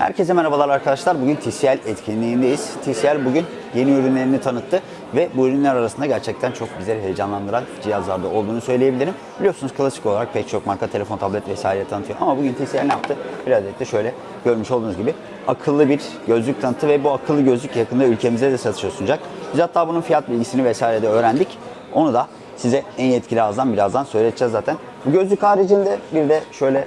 Herkese merhabalar arkadaşlar. Bugün TCL etkinliğindeyiz. TCL bugün yeni ürünlerini tanıttı ve bu ürünler arasında gerçekten çok bizleri heyecanlandıran cihazlarda olduğunu söyleyebilirim. Biliyorsunuz klasik olarak pek çok marka telefon, tablet vesaire tanıtıyor ama bugün TCL ne yaptı? Bir adet de şöyle görmüş olduğunuz gibi akıllı bir gözlük tanıttı ve bu akıllı gözlük yakında ülkemize de satışa sunacak. Biz hatta bunun fiyat bilgisini vesaire de öğrendik. Onu da size en yetkili ağızdan birazdan söyleyeceğiz zaten. Bu gözlük haricinde bir de şöyle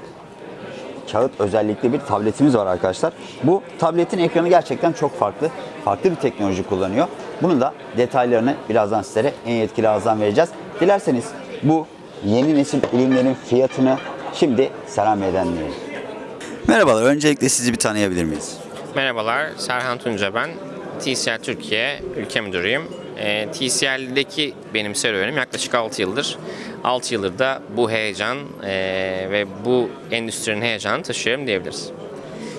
kağıt özellikli bir tabletimiz var arkadaşlar. Bu tabletin ekranı gerçekten çok farklı. Farklı bir teknoloji kullanıyor. Bunun da detaylarını birazdan sizlere en yetkili ağızdan vereceğiz. Dilerseniz bu yeni nesil ürünlerin fiyatını şimdi Serhan Bey'den dinleyelim. Merhabalar. Öncelikle sizi bir tanıyabilir miyiz? Merhabalar, Serhan Tunca ben. TCL Türkiye ülke müdürüyüm. E, TCL'deki benim serüvenim yaklaşık 6 yıldır. 6 yıldır da bu heyecan e, ve bu endüstrinin heyecanını taşıyorum diyebiliriz.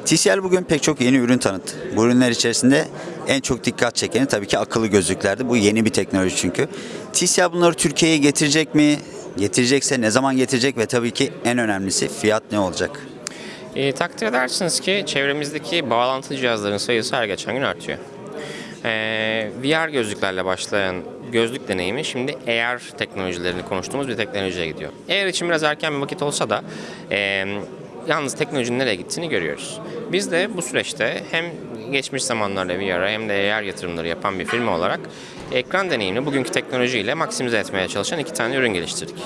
TCL bugün pek çok yeni ürün tanıttı. Bu ürünler içerisinde en çok dikkat çekeni tabii ki akıllı gözlüklerdi. Bu yeni bir teknoloji çünkü. TCL bunları Türkiye'ye getirecek mi? Getirecekse ne zaman getirecek ve tabii ki en önemlisi fiyat ne olacak? E, takdir edersiniz ki çevremizdeki bağlantı cihazların sayısı her geçen gün artıyor. E, VR gözlüklerle başlayan gözlük deneyimi şimdi AR teknolojilerini konuştuğumuz bir teknolojiye gidiyor. AR için biraz erken bir vakit olsa da e, yalnız teknolojinin nereye gittiğini görüyoruz. Biz de bu süreçte hem geçmiş zamanlarda VR'a hem de AR yatırımları yapan bir firma olarak ekran deneyimini bugünkü teknolojiyle maksimize etmeye çalışan iki tane ürün geliştirdik.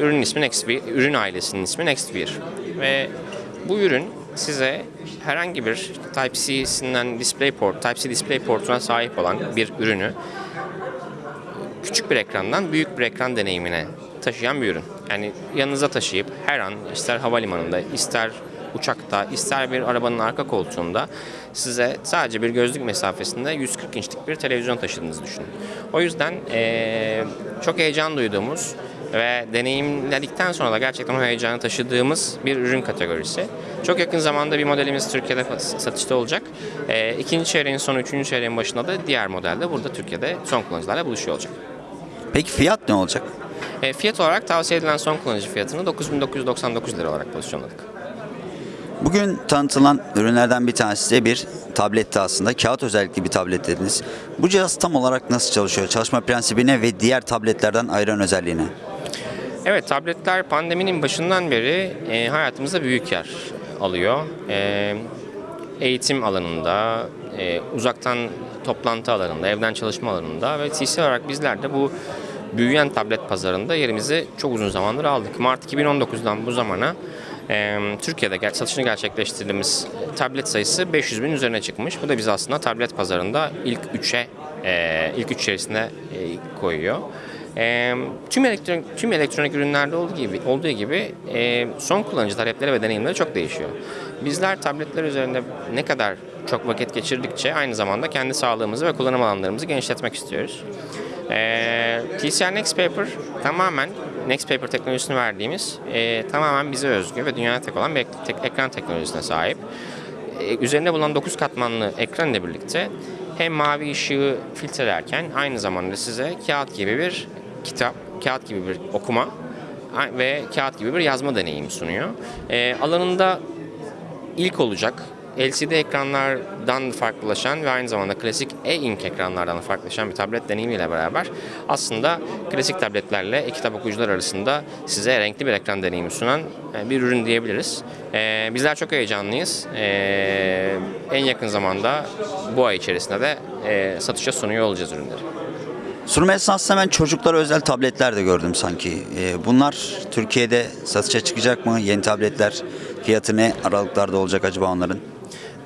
Ürünün ismi NextVR, ürün ailesinin ismi NextVR ve bu ürün size herhangi bir Type-C'sinden DisplayPort, Type-C DisplayPort'una sahip olan bir ürünü küçük bir ekrandan büyük bir ekran deneyimine taşıyan bir ürün. Yani yanınıza taşıyıp her an ister havalimanında, ister uçakta, ister bir arabanın arka koltuğunda size sadece bir gözlük mesafesinde 140 inçlik bir televizyon taşıdığınızı düşünün. O yüzden eee, çok heyecan duyduğumuz ve deneyimledikten sonra da gerçekten o heyecanı taşıdığımız bir ürün kategorisi. Çok yakın zamanda bir modelimiz Türkiye'de satışta olacak. Eee ikinci çeyreğin sonu, üçüncü çeyreğin başında da diğer modelde burada Türkiye'de son kullanıcılarla buluşuyor olacak. Peki fiyat ne olacak? E, fiyat olarak tavsiye edilen son kullanıcı fiyatını 9999 lira olarak pozisyonladık. Bugün tanıtılan ürünlerden bir tanesi de bir tabletti aslında. Kağıt özellikli bir tablet dediniz. Bu cihaz tam olarak nasıl çalışıyor? Çalışma prensibine ve diğer tabletlerden ayıran özelliğine. Evet, tabletler pandeminin başından beri e, hayatımızda büyük yer alıyor. E, eğitim alanında, e, uzaktan toplantı alanında, evden çalışma alanında ve TC olarak bizler de bu büyüyen tablet pazarında yerimizi çok uzun zamandır aldık. Mart 2019'dan bu zamana e, Türkiye'de satışını gerçekleştirdiğimiz tablet sayısı 500 bin üzerine çıkmış. Bu da bizi aslında tablet pazarında ilk 3'e, e, ilk 3 içerisine e, koyuyor. E, tüm elektronik tüm elektronik ürünlerde olduğu gibi olduğu gibi e, son kullanıcı talepleri ve deneyimleri çok değişiyor. Bizler tabletler üzerinde ne kadar çok vakit geçirdikçe aynı zamanda kendi sağlığımızı ve kullanım alanlarımızı genişletmek istiyoruz. E, TCL Next Paper tamamen Next Paper teknolojisini verdiğimiz e, tamamen bize özgü ve dünyada tek olan bir ek- tek- ekran teknolojisine sahip. E, üzerinde bulunan 9 katmanlı ekran ile birlikte hem mavi ışığı filtrelerken aynı zamanda size kağıt gibi bir kitap, kağıt gibi bir okuma ve kağıt gibi bir yazma deneyimi sunuyor. E, alanında ilk olacak LCD ekranlardan farklılaşan ve aynı zamanda klasik e-ink ekranlardan farklılaşan bir tablet deneyimiyle beraber aslında klasik tabletlerle e-kitap okuyucular arasında size renkli bir ekran deneyimi sunan e, bir ürün diyebiliriz. E, bizler çok heyecanlıyız. E, en yakın zamanda bu ay içerisinde de e, satışa sunuyor olacağız ürünleri. Sunum esnasında ben çocuklara özel tabletler de gördüm sanki. Ee, bunlar Türkiye'de satışa çıkacak mı? Yeni tabletler fiyatı ne aralıklarda olacak acaba onların?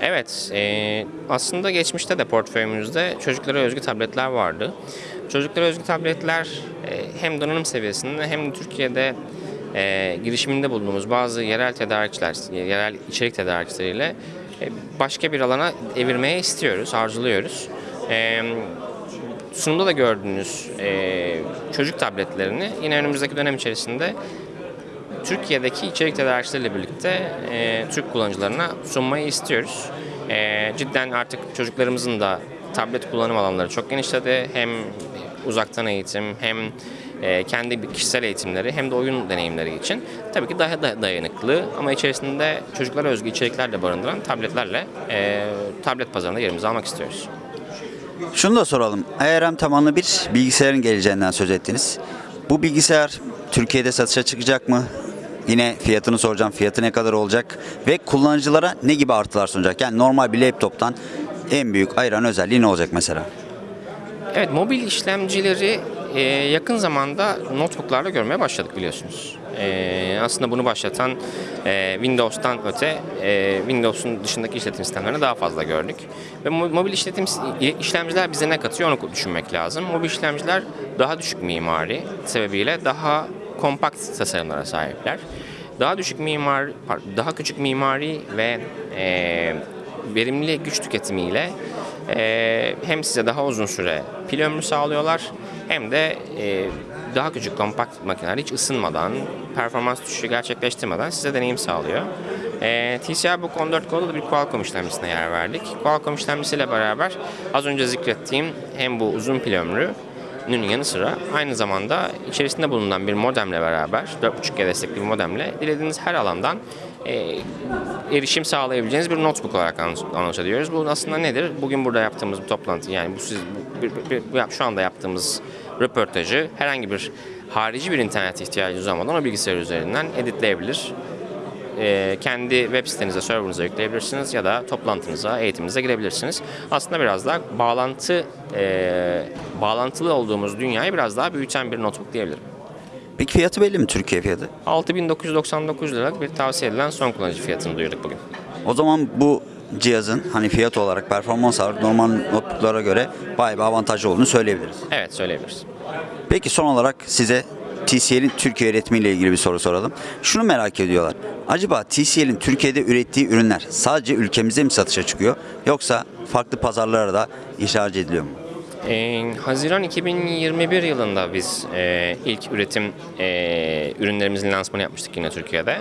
Evet, e, aslında geçmişte de portföyümüzde çocuklara özgü tabletler vardı. Çocuklara özgü tabletler e, hem donanım seviyesinde hem de Türkiye'de e, girişiminde bulunduğumuz bazı yerel tedarikçiler, yerel içerik tedarikçileriyle başka bir alana evirmeye istiyoruz, arzuluyoruz. E, sunumda da gördüğünüz e, çocuk tabletlerini yine önümüzdeki dönem içerisinde Türkiye'deki içerik tedarikçileriyle birlikte e, Türk kullanıcılarına sunmayı istiyoruz. E, cidden artık çocuklarımızın da tablet kullanım alanları çok genişledi. Hem uzaktan eğitim hem e, kendi kişisel eğitimleri hem de oyun deneyimleri için tabii ki daha da dayanıklı ama içerisinde çocuklara özgü içerikler de barındıran tabletlerle e, tablet pazarında yerimizi almak istiyoruz. Şunu da soralım. ARM tabanlı bir bilgisayarın geleceğinden söz ettiniz. Bu bilgisayar Türkiye'de satışa çıkacak mı? Yine fiyatını soracağım. Fiyatı ne kadar olacak? Ve kullanıcılara ne gibi artılar sunacak? Yani normal bir laptoptan en büyük ayıran özelliği ne olacak mesela? Evet, mobil işlemcileri e, yakın zamanda notebooklarda görmeye başladık biliyorsunuz. E, aslında bunu başlatan e, Windows'tan öte e, Windows'un dışındaki işletim sistemlerini daha fazla gördük. Ve mo- mobil işletim işlemciler bize ne katıyor onu düşünmek lazım. Mobil işlemciler daha düşük mimari sebebiyle daha kompakt tasarımlara sahipler. Daha düşük mimar, daha küçük mimari ve e, verimli güç tüketimiyle e, hem size daha uzun süre pil ömrü sağlıyorlar hem de e, daha küçük kompakt makineler hiç ısınmadan, performans düşüşü gerçekleştirmeden size deneyim sağlıyor. E, TCL Book 14 Go'da da bir Qualcomm işlemcisine yer verdik. Qualcomm işlemcisiyle beraber az önce zikrettiğim hem bu uzun pil ömrü Nün yanı sıra aynı zamanda içerisinde bulunan bir modemle beraber 4.5G destekli bir modemle dilediğiniz her alandan e, erişim sağlayabileceğiniz bir notebook olarak anons- ediyoruz. Bu aslında nedir? Bugün burada yaptığımız bir toplantı yani bu siz bir- bir- bir- şu anda yaptığımız röportajı herhangi bir harici bir internet ihtiyacınız olmadan o bilgisayar üzerinden editleyebilir. E, kendi web sitenize, serverınıza yükleyebilirsiniz ya da toplantınıza, eğitiminize girebilirsiniz. Aslında biraz daha bağlantı, e, bağlantılı olduğumuz dünyayı biraz daha büyüten bir notebook diyebilirim. Peki fiyatı belli mi Türkiye fiyatı? 6999 liralık bir tavsiye edilen son kullanıcı fiyatını duyurduk bugün. O zaman bu cihazın hani fiyat olarak performans olarak normal notebooklara göre bayağı bir avantajlı olduğunu söyleyebiliriz. Evet söyleyebiliriz. Peki son olarak size TCL'in Türkiye üretimiyle ilgili bir soru soralım. Şunu merak ediyorlar. Acaba TCL'in Türkiye'de ürettiği ürünler sadece ülkemizde mi satışa çıkıyor yoksa farklı pazarlara da ihraç ediliyor mu? Ee, Haziran 2021 yılında biz e, ilk üretim e, ürünlerimizin lansmanı yapmıştık yine Türkiye'de.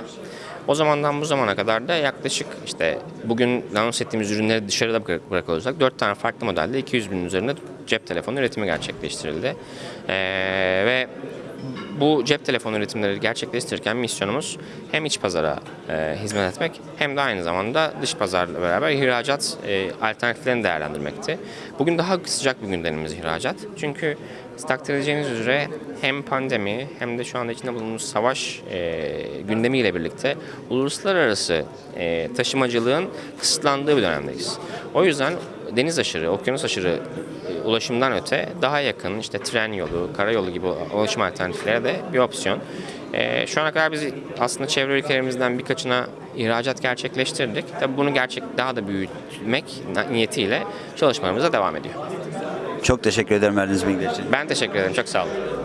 O zamandan bu zamana kadar da yaklaşık işte bugün anons ettiğimiz ürünleri dışarıda bırak- bırakıyor olursak 4 tane farklı modelde 200 binin üzerinde cep telefonu üretimi gerçekleştirildi. Ee, ve bu cep telefonu üretimleri gerçekleştirirken misyonumuz hem iç pazara e, hizmet etmek hem de aynı zamanda dış pazarla beraber ihracat e, alternatiflerini değerlendirmekti. Bugün daha sıcak bir gündemimiz ihracat. Çünkü takdir edeceğiniz üzere hem pandemi hem de şu anda içinde bulunduğumuz savaş e, gündemiyle birlikte uluslararası e, taşımacılığın kısıtlandığı bir dönemdeyiz. O yüzden deniz aşırı, okyanus aşırı e, ulaşımdan öte daha yakın işte tren yolu, karayolu gibi ulaşım alternatifleri de bir opsiyon. Ee, şu ana kadar biz aslında çevre ülkelerimizden birkaçına ihracat gerçekleştirdik. Tabii bunu gerçek daha da büyütmek niyetiyle çalışmalarımıza devam ediyor. Çok teşekkür ederim verdiğiniz bilgiler için. Ben teşekkür ederim. Çok sağ olun.